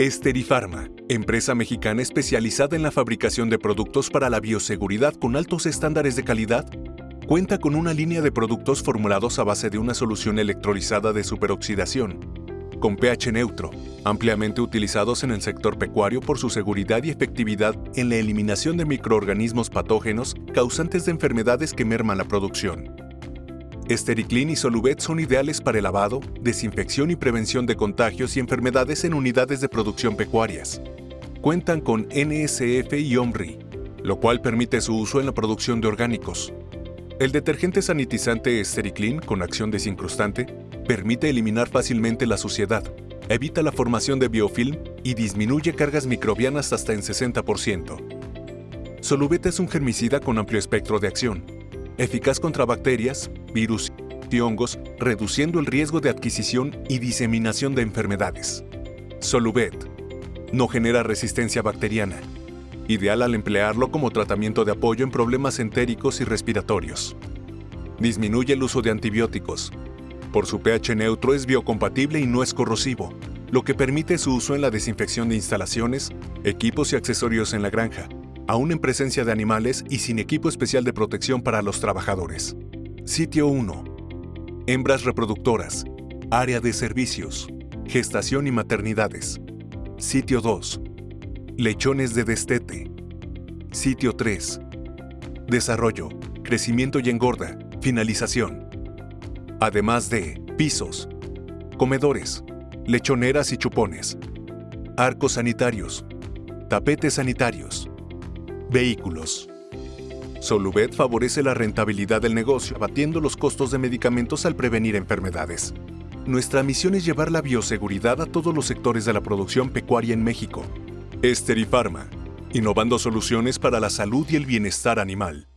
Esterifarma, empresa mexicana especializada en la fabricación de productos para la bioseguridad con altos estándares de calidad, cuenta con una línea de productos formulados a base de una solución electrolizada de superoxidación, con pH neutro, ampliamente utilizados en el sector pecuario por su seguridad y efectividad en la eliminación de microorganismos patógenos causantes de enfermedades que merman la producción. Estericlin y Soluvet son ideales para el lavado, desinfección y prevención de contagios y enfermedades en unidades de producción pecuarias. Cuentan con NSF y OMRI, lo cual permite su uso en la producción de orgánicos. El detergente sanitizante Estericlin con acción desincrustante permite eliminar fácilmente la suciedad, evita la formación de biofilm y disminuye cargas microbianas hasta en 60%. Soluvet es un germicida con amplio espectro de acción, eficaz contra bacterias, virus y hongos, reduciendo el riesgo de adquisición y diseminación de enfermedades. Soluvet no genera resistencia bacteriana, ideal al emplearlo como tratamiento de apoyo en problemas entéricos y respiratorios. Disminuye el uso de antibióticos. Por su pH neutro es biocompatible y no es corrosivo, lo que permite su uso en la desinfección de instalaciones, equipos y accesorios en la granja, aún en presencia de animales y sin equipo especial de protección para los trabajadores. Sitio 1. Hembras reproductoras. Área de servicios. Gestación y maternidades. Sitio 2. Lechones de destete. Sitio 3. Desarrollo, crecimiento y engorda. Finalización. Además de pisos, comedores, lechoneras y chupones, arcos sanitarios, tapetes sanitarios, Vehículos. Soluvet favorece la rentabilidad del negocio, abatiendo los costos de medicamentos al prevenir enfermedades. Nuestra misión es llevar la bioseguridad a todos los sectores de la producción pecuaria en México. Esterifarma, innovando soluciones para la salud y el bienestar animal.